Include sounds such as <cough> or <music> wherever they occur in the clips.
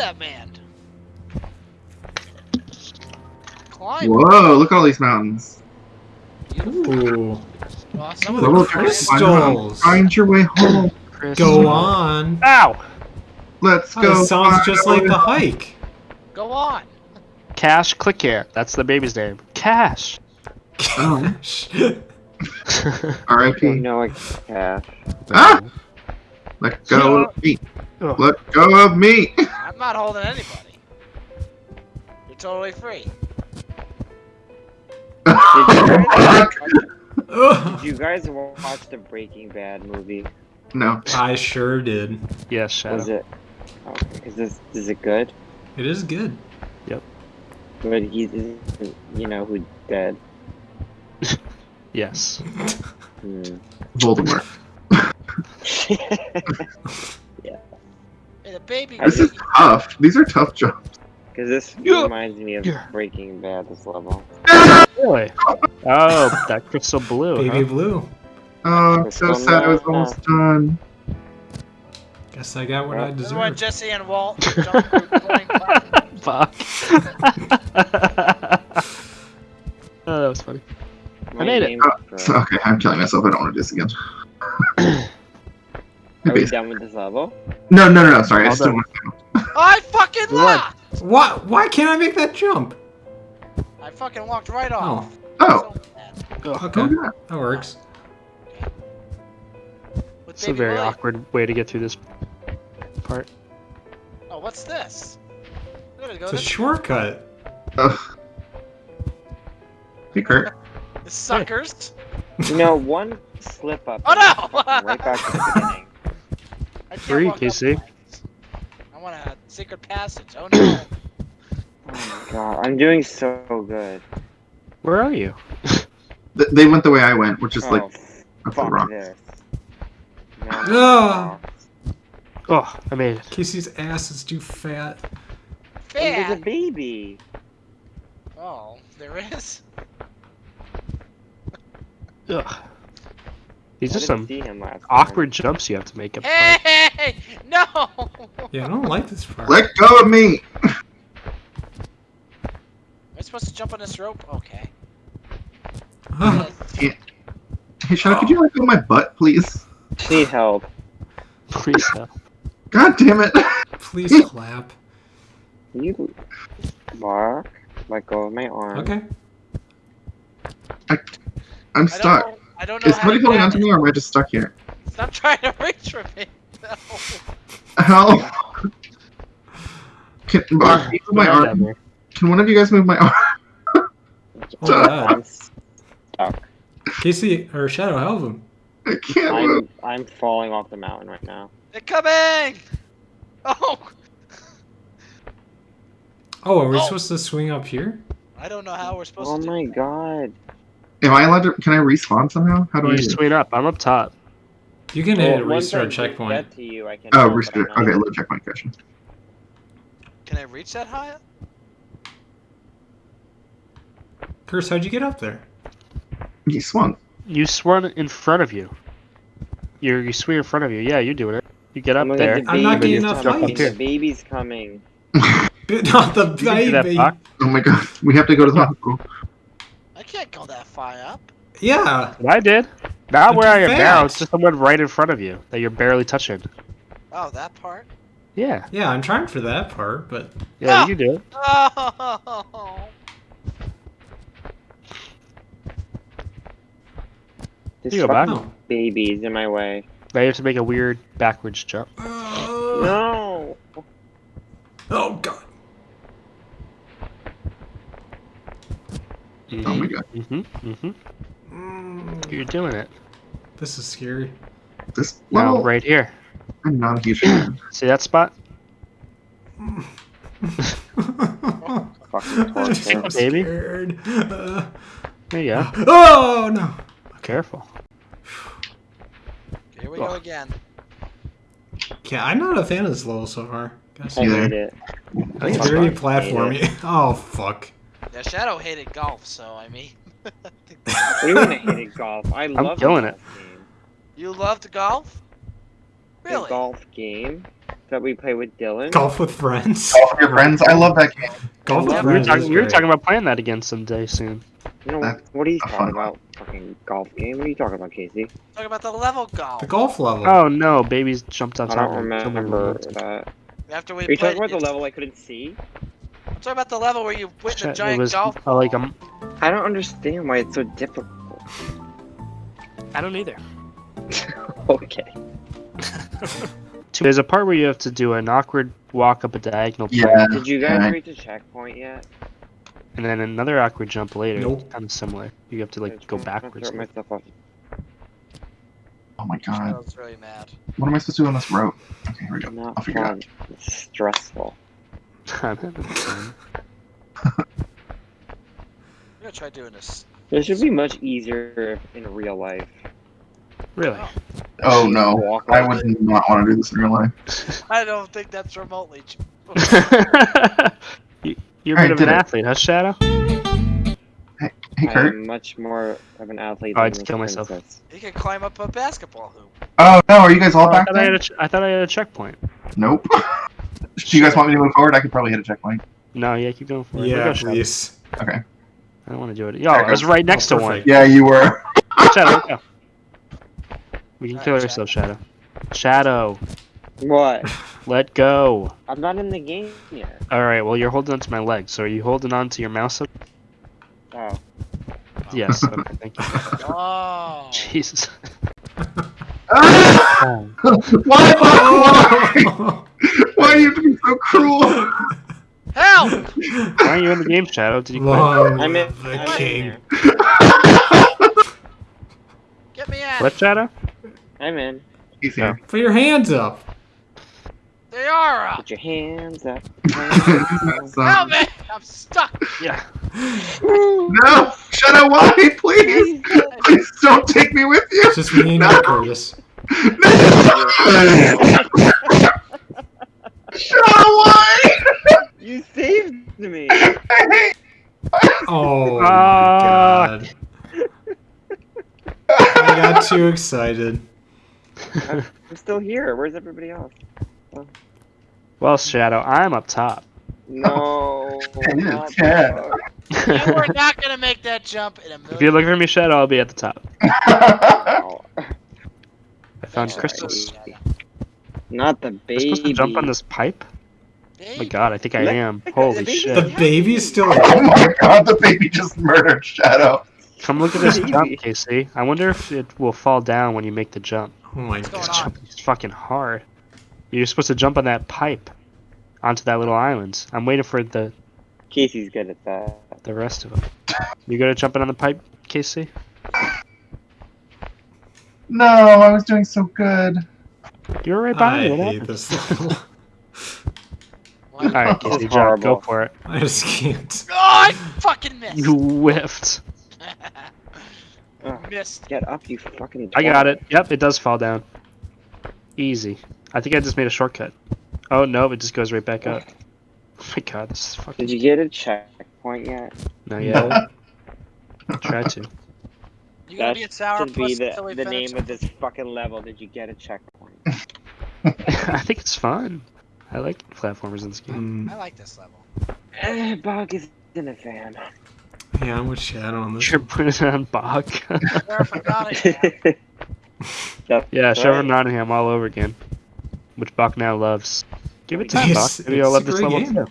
that man. Climb. Whoa, look at all these mountains. Ooh. Well, some of the crystals. Find your way home. Go on. Ow! Let's Oh, go. this sounds find just like way the hike. Go on. Cash, click here. That's the baby's name. Cash. Oh. <laughs> I R.I.P. don't know like cash. Ah! Let go of me. Ugh. <laughs> Let go of me. I'm not holding anybody. You're totally free. Ugh. Ugh. Did you guys <laughs> watch the Breaking Bad movie? no. I sure did. Yes, Shadow. Was it? Oh, is this is it good? It is good. Yep. But he's you know who dead. <laughs> Yes. Hmm. Voldemort. <laughs> Hey, the baby. I This is tough. These are tough jobs. Because this Yeah. reminds me of Yeah. Breaking Bad. This level. Really? Oh, that crystal blue. Baby huh? blue. Oh, I'm so sad I was almost done. Guess I got what I This is deserved. Jesse and Walt jump through playing platforms. Fuck. <laughs> oh, that was funny. My made it. Oh, so- <laughs> okay, I'm killing myself. I don't want to do this again. <clears throat> <laughs> Are we Basi- done with this level? no, no, no, no. Sorry, I still want to. <laughs> I fucking We won. lost! What? Why can't I make that jump? I fucking walked right off. Oh, So oh. bad. Okay, oh, that works. With It's a very Willie. awkward way to get through this part. Oh, what's this? Go It's a shortcut. Ugh. Hey, Kurt. the suckers. You know, one slip up. Oh, no! right back to the beginning. I can't Three, Casey. I want a secret passage. Oh no. <coughs> Oh my god, I'm doing so good. Where are you? <laughs> They went the way I went, which is oh, like up the fuck rock. this. No, No. Oh, I made it. Casey's ass is too fat. Hey, there's a Fat. baby. Oh, there is. Ugh. These I are some see him last time. awkward jumps you have to make up. Hey, <laughs> no. Yeah, I don't like this part. Let go of me. Am I supposed to jump on this rope? Okay. <laughs> Ah, Hey, Shadow, could you let go of my butt, please? Need help. Please help. God damn it. please <laughs> clap. Can You bark. Let go of my arm. Okay. I, I'm I stuck. Don't, I don't know Is somebody to holding onto me, or am I just stuck here? Stop trying to <laughs> reach for me. <laughs> No. Help! Can, uh, can you move my arm? Can one of you guys move my arm? <laughs> Oh god. Casey or Shadow, help him. I can't move. I'm I'm falling off the mountain right now. They're coming. Oh, Oh, are we Oh. supposed to swing up here? I don't know how we're supposed Oh to. do my that. god. Am I allowed to? Can I respawn somehow? How do I You do? it? swing up. I'm up top. You can hit Well, once restart checkpoint. To you, I can Oh, help, but restart. I'm Okay, low checkpoint question. Can I reach that high? up? Curse, how'd you get up there? You swung. You swung in front of you. You you swing in front of you. Yeah, you're doing it. You get up my God, there. the I'm not baby's getting enough coming. light. The baby's coming. <laughs> <laughs> Not the You can do that, baby. Bach. Oh my god, we have to go to the <laughs> hospital. I can't go that far up. Yeah. What I did. Not But where I too am now. It's just someone right in front of you that you're barely touching. Oh, that part. Yeah. Yeah, I'm trying for that part, but Yeah, Ah! you do it. Oh. This You go back. fucking baby's in my way. Now you have to make a weird backwards jump. Oh, No. oh god. Oh my god, Mm-hmm. Mm-hmm. Mm, You're doing it. this is scary. this Now, level. right here. I'm not a huge fan. <clears throat> See that spot? <laughs> Fucking I'm. Baby. scared. Uh, There you go. oh no. Careful. Here we go again. Yeah, I'm not a fan of this level so far. Guys, I Yeah. hate it. I think it's it's very fun. platformy. <laughs> Oh fuck. Yeah, Shadow hated golf, so I mean. What do you mean I hated golf? I love killing the it. game. you loved golf? The Really? golf game. that we play with Dylan. Golf with friends. Golf with your friends. I love that game. Golf with Yeah, We were, friends. talking, is we were talking about playing that again someday soon. You know That's what are you talking fun about? Fucking golf game? What are you talking about, Casey? Talking about the level golf. The golf level. Oh no, babies jumped on I top don't of me. Killed me remember with that. After we Are you played, talking about the level I couldn't see? I'm about the level where you went in the It giant was golf. uh, like ball. um, I don't understand why it's so difficult. I don't either. <laughs> okay. <laughs> There's a part where you have to do an awkward walk up a diagonal Yeah. Did you guys Okay. reach a checkpoint yet? and then another awkward jump later. Nope. Kind of similar. You have to like go I'm gonna backwards. throw myself off. Oh my god. Shadow's really mad. What am I supposed to do on this rope? Okay, here we go. Not I'll figure it fun. It's stressful. I'm having fun. I'm gonna try doing this. This should be much easier in real life. Really? Oh, oh no. I like- would not want to do this in real life. <laughs> I don't think that's remotely. <laughs> ch- you, you're a Alright, bit of an it. athlete, huh, Shadow? Hey hey Kurt. I'm much more of an athlete Oh, I than just this killed myself. princess. You can climb up a basketball hoop. Oh no, are you guys all Oh, I, back thought I, had there? a ch- I thought I had a checkpoint. Nope. <laughs> do you guys want me to move forward? I could probably hit a checkpoint. No, yeah, keep going forward. it. We'll Yeah, go, Shadow. please. Okay. I don't want to do it. Yo, I was right next Oh, to one. Yeah, you were. <laughs> Shadow, let's go. We can Alright, kill Shadow. yourself, Shadow. Shadow, What? let go. I'm not in the game yet. All right, well, you're holding onto my leg, so are you holding on to your mouse? Oh. Yes. Okay, thank you. <laughs> Oh. Jesus. <laughs> why? Why? Why do you have to be so cruel? Help! Why aren't you in the game, Shadow? Did you quit? Long I'm in. the I'm king. there. Get me out. What, Shadow? I'm in. He's here. Put your hands up. They are up. Put your hands up. <laughs> So- Help me! I'm stuck. Yeah. no, shut up, why, please? Please don't take me with you. It's just me and No. you, Curtis. <laughs> shut up, why? you saved me. Oh my Ah. god. I got too excited. I'm still here. Where's everybody else? Oh. Well, Shadow, I'm up top. No. <laughs> Hey, not Ted. that. You were not gonna make that jump in a million. If you're looking for me, Shadow, I'll be at the top. Oh, <laughs> I found Alright. crystals. not the Am I baby. supposed to jump on this pipe? Oh my god, I think I am. Holy baby- shit. The baby's still <laughs> oh my god, the baby just murdered Shadow. Come look at <laughs> this jump, Casey. I wonder if it will fall down when you make the jump. Oh my What's god. on? Jump is fucking hard. You're supposed to jump on that pipe onto that little island. I'm waiting for the Casey's good at that. the rest of them. You good at jumping on the pipe, Casey? No, I was doing so good. You were right behind I me. What hate happened? this level. What? All right, This Casey, jump. Go for it. I just can't. Oh, I fucking missed. You whiffed. Ugh, missed. get up, you fucking. I got it. Yep, it does fall down. Easy. I think I just made a shortcut. Oh no, it just goes right back up. <laughs> Oh my god, this is fucking. Did you get a checkpoint yet? No, yeah. Try to. You gonna That be a sour should be the, the name of this fucking level. Did you get a checkpoint? <laughs> <laughs> I think it's fun. I like platformers in this game. Mm, I like this level. Eh, Bog is in a fan. Yeah, I'm with Shadow on this. You're putting it on Bach. <laughs> Sheriff of Nottingham. yeah, Sheriff right. of Nottingham all over again. Which Bach now loves. Give it time, It's- Bach. Maybe you'll love this great level game. too.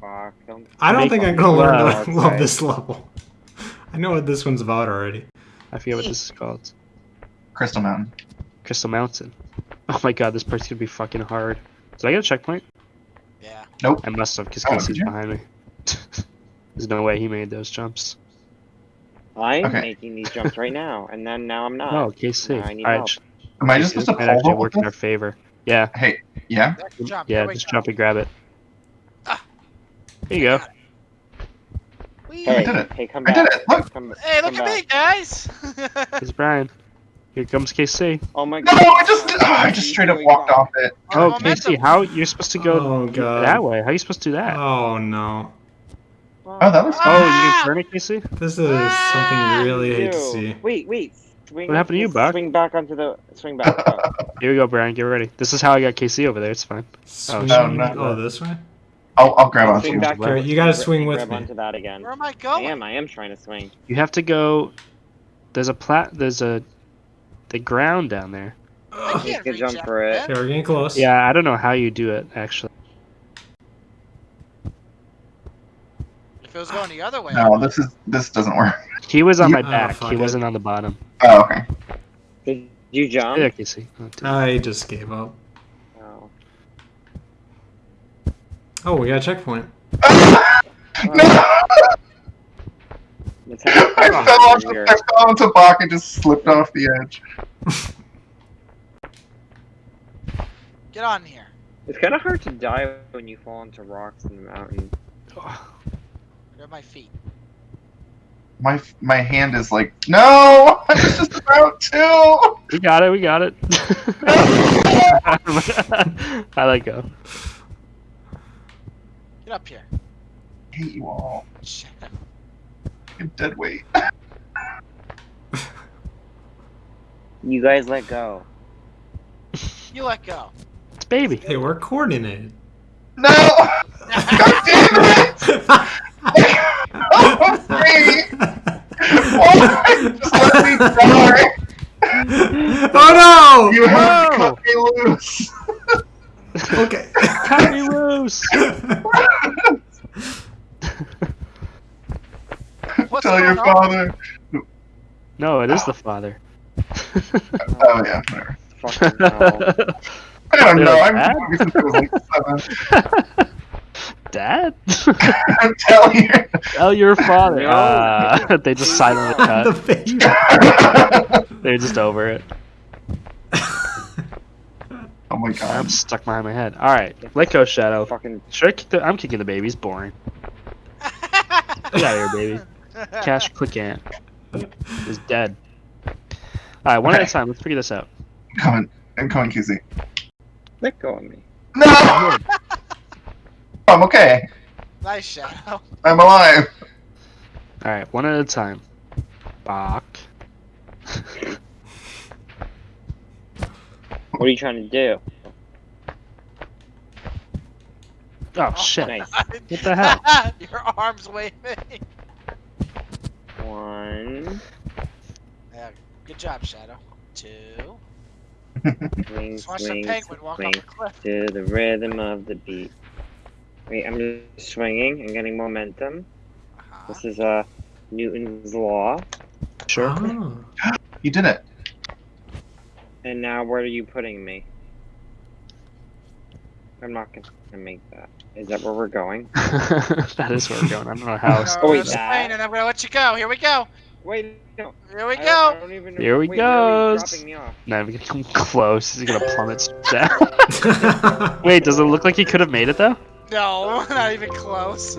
Bog, don't. I don't think I'm gonna learn loud to <laughs> love outside. this level. I know what this one's about already. I forget what this is called. Crystal Mountain. Crystal Mountain. <laughs> Oh my god, this part's gonna be fucking hard. Did I get a checkpoint? Yeah. Nope. I must have, because Oh, Casey's did behind me. There's no way he made those jumps. I'm Okay. making these jumps right now, and then now I'm not. Oh, Casey. I need Alright, help. Am I just supposed this to might pull actually up work in our favor. Yeah, Hey, yeah? Jump. yeah, just go. jump and grab it. Ah. There you go. Whee! Hey, I did it. hey, come back. I did it. Look. Come, Hey, look come at me, guys! <laughs> It's Brian. Here comes KC. Oh my god. No, god. I just, oh, I just straight up walked off it. Oh. KC, how you're supposed to go Oh god. that way? How are you supposed to do that? Oh no. Oh, that was looks Oh, you Ah! can turn it, KC? This is something I really hate to see. Wait, wait. Swing, What happened to you, just Buck? Swing back onto the. Swing back. Oh. <laughs> Here we go, Brian. Get ready. This is how I got KC over there. It's fine. Swing, no, no. oh, this way? I'll, I'll grab Swing onto back you. to- you gotta swing with grab me. onto that again. Where am I I going? am. I am trying to swing. You have to go. There's a plat. There's a the ground down there. I can't jump for it. Okay, we're getting close. Yeah, I don't know how you do it actually. If it was going the other way. No, this is this doesn't work. He was on You- my Oh, back. fuck he it. wasn't on the bottom. Oh, okay. Did you jump? Yeah, KC. Oh, dude. I just gave up. Oh. Oh, we got a checkpoint. <laughs> no! Let's have a I fun fell, one onto, here. I fell onto Bach and just slipped off the edge. Get on here. It's kind of hard to die when you fall into rocks in the mountain. Grab my feet. My my hand is like, no! <laughs> I was just about to! We got it. We got it. <laughs> I let go. Get up here. I hate you all. Shit. You're dead weight. <laughs> You guys let go. You let go. It's baby. Hey, we're coordinated. No! God damn it! Oh, free! Why? Just let me die! oh You have to Whoa! cut me loose! <laughs> Okay. Cut me loose. <laughs> What's Tell your on? father. No, it is ah. the father. Oh yeah, whatever. <laughs> Fucking hell. I don't You're know. like, I'm "Dad?" since I was like seven. Dad? <laughs> I'm telling you. Tell your father. No. Uh, <laughs> they just silently <laughs> the cut. face. They're just over it. Oh my god. I'm stuck behind my head. All right, let go, Shadow. Fucking Should I kick the? I'm kicking the baby's boring. Get out of here, baby. Cash Clickant is dead. All right, one at a time. Let's figure this out. Coming. I'm coming, QZ. let go of me. No! I'm okay. nice shadow. <laughs> I'm alive. All right, one at a time. Bach. What are you trying to do? Oh, oh shit! Nice. <laughs> What the hell? <laughs> Your arms waving. One. Yeah, good job, Shadow. Two. Swing, Just watch the swing, penguin walk swing off the cliff. to the rhythm of the beat. Wait, I'm just swinging and getting momentum. Uh-huh. This is uh Newton's law. Sure. Oh. <gasps> You did it. And now where are you putting me? I'm not gonna make that. Is that where we're going? <laughs> that is where we're going. I don't know how. No, <laughs> Oh, wait, I'm that- and I'm gonna let you go. Here we go. Wait, no. Here we I don't- I go. don't even, Here we wait, where are you goes. dropping me off? Not even gonna come <laughs> close. He's gonna plummet down. Wait, does it look like he could have made it though? No, <laughs> not even close.